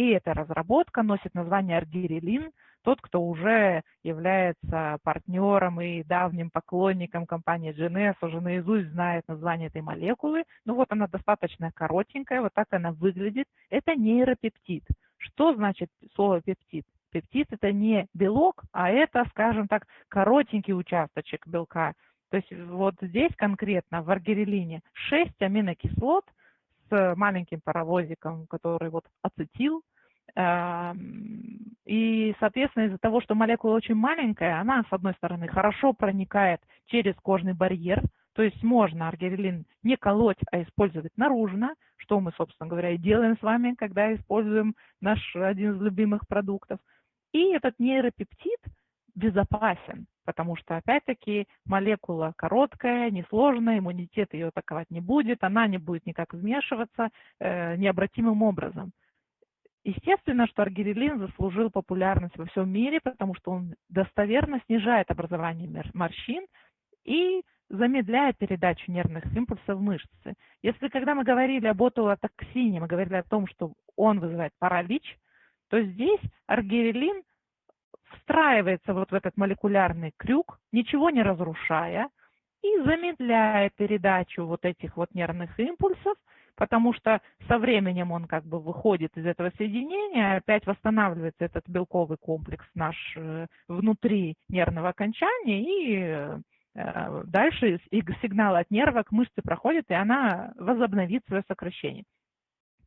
И эта разработка носит название аргирелин, тот, кто уже является партнером и давним поклонником компании GNS, уже наизусть знает название этой молекулы. Ну вот она достаточно коротенькая, вот так она выглядит. Это нейропептид. Что значит слово пептид? Пептид – это не белок, а это, скажем так, коротенький участочек белка. То есть вот здесь конкретно в аргирелине 6 аминокислот с маленьким паровозиком, который вот ацетил. Эм, и, соответственно, из-за того, что молекула очень маленькая, она, с одной стороны, хорошо проникает через кожный барьер, то есть можно аргирелин не колоть, а использовать наружно, что мы, собственно говоря, и делаем с вами, когда используем наш один из любимых продуктов. И этот нейропептид безопасен, потому что, опять-таки, молекула короткая, несложная, иммунитет ее атаковать не будет, она не будет никак вмешиваться э, необратимым образом. Естественно, что аргирелин заслужил популярность во всем мире, потому что он достоверно снижает образование морщин и замедляет передачу нервных импульсов в мышцы. Если когда мы говорили об ботулотоксине, мы говорили о том, что он вызывает паралич, то здесь аргирелин встраивается вот в этот молекулярный крюк, ничего не разрушая, и замедляет передачу вот этих вот нервных импульсов, потому что со временем он как бы выходит из этого соединения, опять восстанавливается этот белковый комплекс наш э, внутри нервного окончания, и э, дальше сигнал от нерва к мышце проходит, и она возобновит свое сокращение.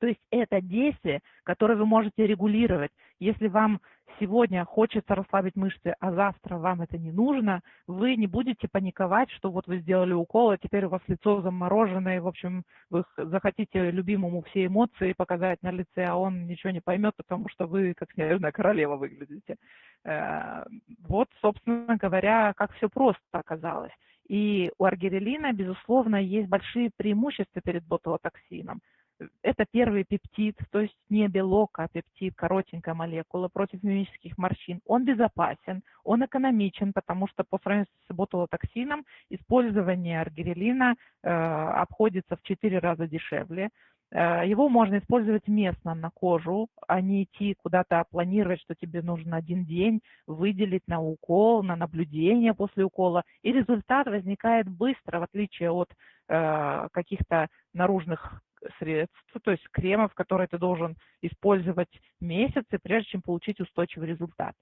То есть это действие, которое вы можете регулировать. Если вам сегодня хочется расслабить мышцы, а завтра вам это не нужно, вы не будете паниковать, что вот вы сделали укол, а теперь у вас лицо замороженное, в общем, вы захотите любимому все эмоции показать на лице, а он ничего не поймет, потому что вы как снежная королева выглядите. Э, вот, собственно говоря, как все просто оказалось. И у аргирелина, безусловно, есть большие преимущества перед ботулотоксином это первый пептид, то есть не белок, а пептид, коротенькая молекула против мимических морщин. Он безопасен, он экономичен, потому что по сравнению с ботулотоксином использование аргирелина э, обходится в 4 раза дешевле. Э, его можно использовать местно на кожу, а не идти куда-то планировать, что тебе нужно один день выделить на укол, на наблюдение после укола. И результат возникает быстро, в отличие от э, каких-то наружных средств, то есть кремов, которые ты должен использовать месяцы, прежде чем получить устойчивый результат.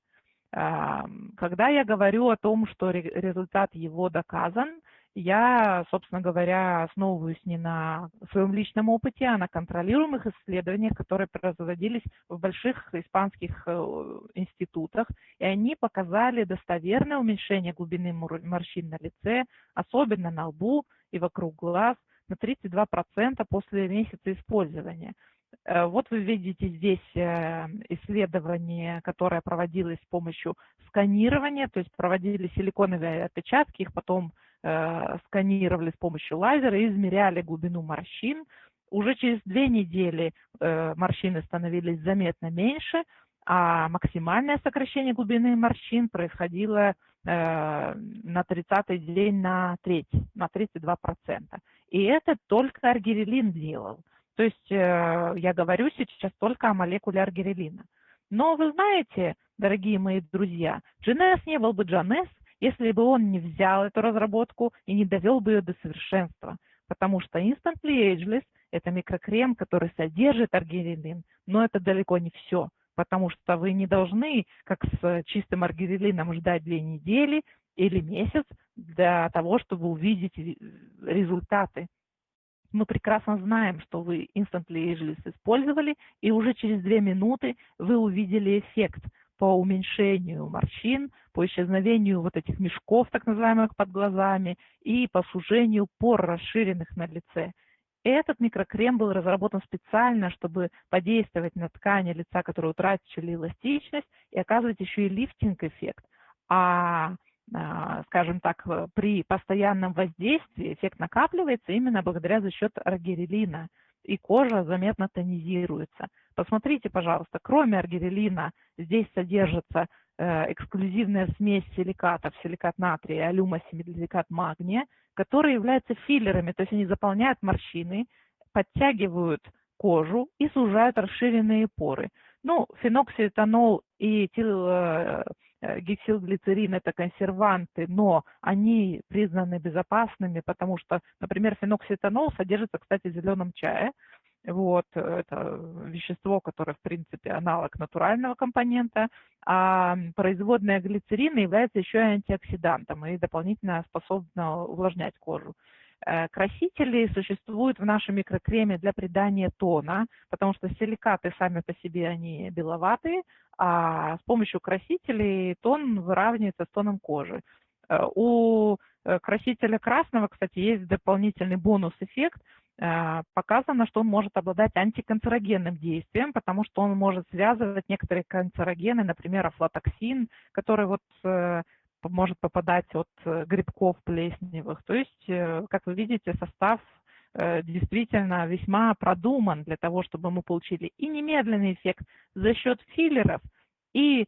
Когда я говорю о том, что результат его доказан, я, собственно говоря, основываюсь не на своем личном опыте, а на контролируемых исследованиях, которые производились в больших испанских э, институтах, и они показали достоверное уменьшение глубины морщин на лице, особенно на лбу и вокруг глаз – на 32% после месяца использования. Э, вот вы видите здесь э, исследование, которое проводилось с помощью сканирования, то есть проводили силиконовые отпечатки, их потом э, сканировали с помощью лазера и измеряли глубину морщин. Уже через две недели морщины становились заметно меньше, а максимальное сокращение глубины морщин происходило на 30-й день на треть, на 32%. И это только аргирелин делал. То есть э, я говорю сейчас только о молекуле аргирелина. Но вы знаете, дорогие мои друзья, GNS не был бы GNS, если бы он не взял эту разработку и не довел бы ее до совершенства. Потому что Instantly Ageless – это микрокрем, который содержит аргирелин, но это далеко не все. Потому что вы не должны, как с чистым аргирелином, ждать две недели или месяц для того, чтобы увидеть результаты. Мы прекрасно знаем, что вы Instantly Ageless использовали, и уже через две минуты вы увидели эффект по уменьшению морщин, по исчезновению вот этих мешков, так называемых, под глазами, и по сужению пор, расширенных на лице. Этот микрокрем был разработан специально, чтобы подействовать на ткани лица, которые утратили эластичность, и оказывать еще и лифтинг-эффект. А, скажем так, э, при постоянном воздействии эффект накапливается именно благодаря за счет аргирелина, и кожа заметно тонизируется. Посмотрите, пожалуйста, кроме аргирелина здесь содержится э, эксклюзивная смесь силикатов, силикат натрия, алюмосиликат магния, которые являются филлерами, то есть они заполняют морщины, подтягивают кожу и сужают расширенные поры. Ну, феноксиэтанол и тил, гексилглицерин – это консерванты, но они признаны безопасными, потому что, например, феноксиэтанол содержится, кстати, в зеленом чае, вот, это вещество, которое, в принципе, аналог натурального компонента, а производная глицерина является еще и антиоксидантом и дополнительно способна увлажнять кожу. Э, красители существуют в нашем микрокреме для придания тона, потому что силикаты сами по себе они беловатые, а с помощью красителей тон выравнивается с тоном кожи. Э, у э, красителя красного, кстати, есть дополнительный бонус-эффект – показано, что он может обладать антиканцерогенным действием, потому что он может связывать некоторые канцерогены, например, афлатоксин, который вот может попадать от э, грибков плесневых. То есть, как вы видите, состав действительно весьма продуман для того, чтобы мы получили и немедленный эффект за счет филлеров, и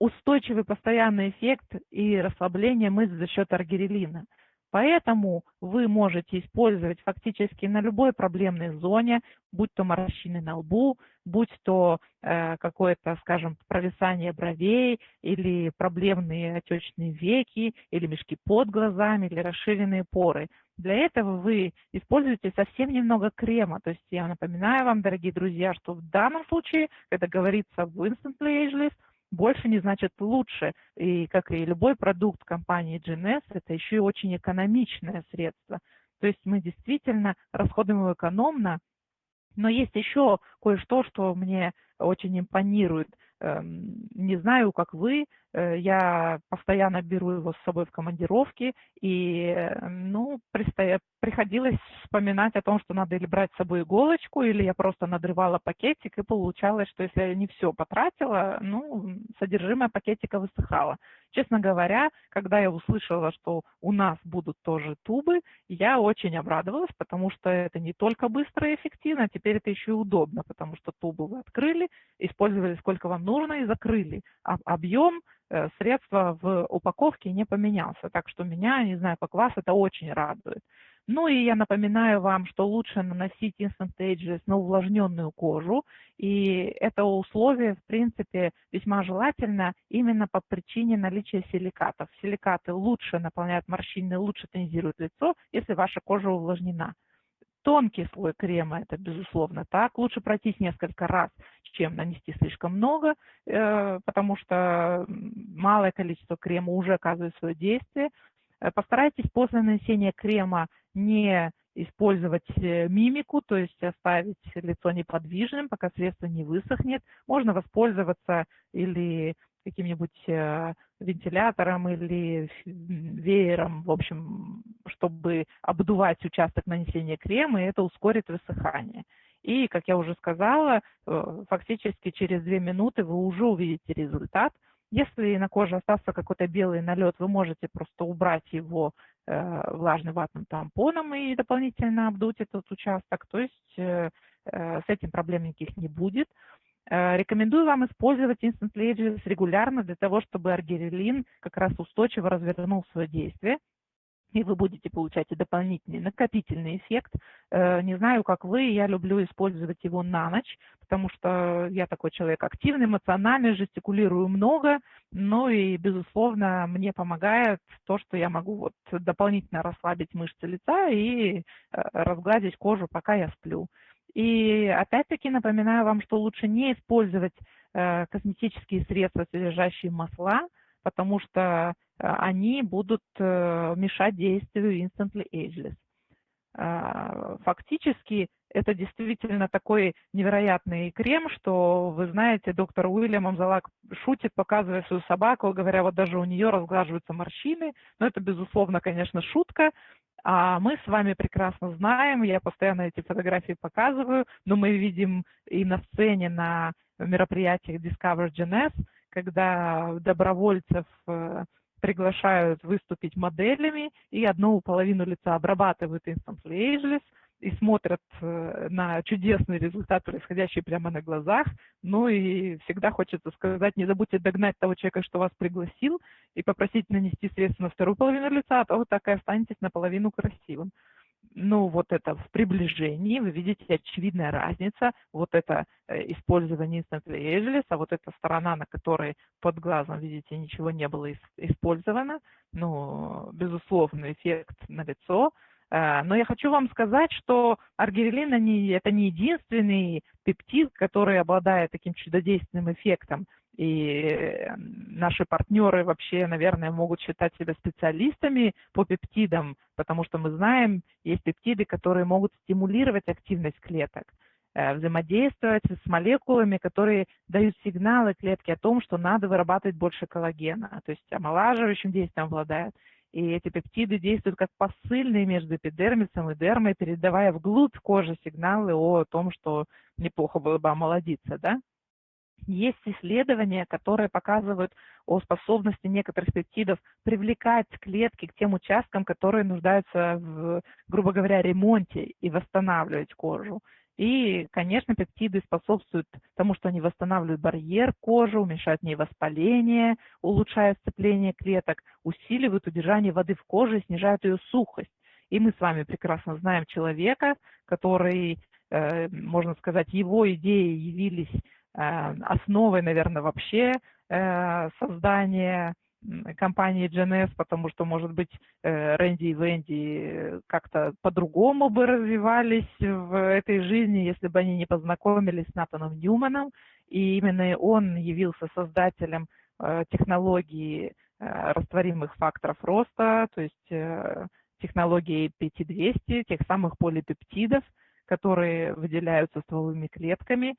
устойчивый постоянный эффект и расслабление мышц за счет аргирелина. Поэтому вы можете использовать фактически на любой проблемной зоне, будь то морщины на лбу, будь то э, какое-то, скажем, провисание бровей или проблемные отечные веки, или мешки под глазами, или расширенные поры. Для этого вы используете совсем немного крема. То есть я напоминаю вам, дорогие друзья, что в данном случае, когда говорится в Instantly Ageless, больше не значит лучше. И как и любой продукт компании GNS, это еще и очень экономичное средство. То есть мы действительно расходуем его экономно, но есть еще кое-что, что мне очень импонирует. Эм, не знаю, как вы, э, я постоянно беру его с собой в командировки, и, э, ну, приходилось вспоминать о том, что надо или брать с собой иголочку, или я просто надрывала пакетик, и получалось, что если я не все потратила, ну, содержимое пакетика высыхало. Честно говоря, когда я услышала, что у нас будут тоже тубы, я очень обрадовалась, потому что это не только быстро и эффективно, а теперь это еще и удобно, потому что тубу вы открыли, использовали сколько вам нужно и закрыли. А объем э, средства в упаковке не поменялся, так что меня, не знаю, как вас, это очень радует. Ну и я напоминаю вам, что лучше наносить Instant Ageless на увлажненную кожу. И это условие, в принципе, весьма желательно именно по причине наличия силикатов. Силикаты лучше наполняют морщины, лучше тонизируют лицо, если ваша кожа увлажнена. Тонкий слой крема, это безусловно так. Лучше пройтись несколько раз, чем нанести слишком много, э, потому что малое количество крема уже оказывает свое действие. Э, постарайтесь после нанесения крема не использовать э, мимику, то есть оставить лицо неподвижным, пока средство не высохнет. Можно воспользоваться или каким-нибудь э, вентилятором или веером, в общем, чтобы обдувать участок нанесения крема, и это ускорит высыхание. И, как я уже сказала, фактически через две минуты вы уже увидите результат – если на коже остался какой-то белый налет, вы можете просто убрать его э, влажным ватным тампоном и дополнительно обдуть этот участок. То есть э, э, с этим проблем никаких не будет. Э, рекомендую вам использовать Instant Ages регулярно для того, чтобы аргирелин как раз устойчиво развернул свое действие и вы будете получать дополнительный накопительный эффект. Э, не знаю, как вы, я люблю использовать его на ночь, потому что я такой человек активный, эмоциональный, жестикулирую много, ну и, безусловно, мне помогает то, что я могу вот дополнительно расслабить мышцы лица и э, разгладить кожу, пока я сплю. И опять-таки напоминаю вам, что лучше не использовать э, косметические средства, содержащие масла, потому что э, они будут э, мешать действию Instantly Ageless. А, фактически это действительно такой невероятный крем, что, вы знаете, доктор Уильям Амзалак шутит, показывая свою собаку, говоря, вот даже у нее разглаживаются морщины. Но это, безусловно, конечно, шутка. А мы с вами прекрасно знаем, я постоянно эти фотографии показываю, но мы видим и на сцене на мероприятиях Discover GNS, когда добровольцев э, приглашают выступить моделями, и одну половину лица обрабатывают Instantly Ageless и смотрят э, на чудесный результат, происходящий прямо на глазах. Ну и всегда хочется сказать, не забудьте догнать того человека, что вас пригласил, и попросить нанести средства на вторую половину лица, а то вы так и останетесь наполовину красивым. Ну, вот это в приближении, вы видите очевидная разница, вот это э, использование Instant Ageless, а вот эта сторона, на которой под глазом, видите, ничего не было использовано, ну, безусловно, эффект на лицо, э, но я хочу вам сказать, что аргирелин это не единственный пептид, который обладает таким чудодейственным эффектом. И наши партнеры вообще, наверное, могут считать себя специалистами по пептидам, потому что мы знаем, есть пептиды, которые могут стимулировать активность клеток, э, взаимодействовать с молекулами, которые дают сигналы клетке о том, что надо вырабатывать больше коллагена, то есть омолаживающим действием обладают. И эти пептиды действуют как посыльные между эпидермисом и дермой, передавая вглубь кожи сигналы о том, что неплохо было бы омолодиться, да? Есть исследования, которые показывают о способности некоторых пептидов привлекать клетки к тем участкам, которые нуждаются в, грубо говоря, ремонте и восстанавливать кожу. И, конечно, пептиды способствуют тому, что они восстанавливают барьер кожи, уменьшают в ней воспаление, улучшают сцепление клеток, усиливают удержание воды в коже и снижают ее сухость. И мы с вами прекрасно знаем человека, который, э, можно сказать, его идеи явились основой, наверное, вообще э, создания компании GNS, потому что, может быть, э, Рэнди и Венди как-то по-другому бы развивались в этой жизни, если бы они не познакомились с Натаном Ньюманом, и именно он явился создателем технологии растворимых факторов роста, то есть технологии PT200, тех самых полипептидов, которые выделяются стволовыми клетками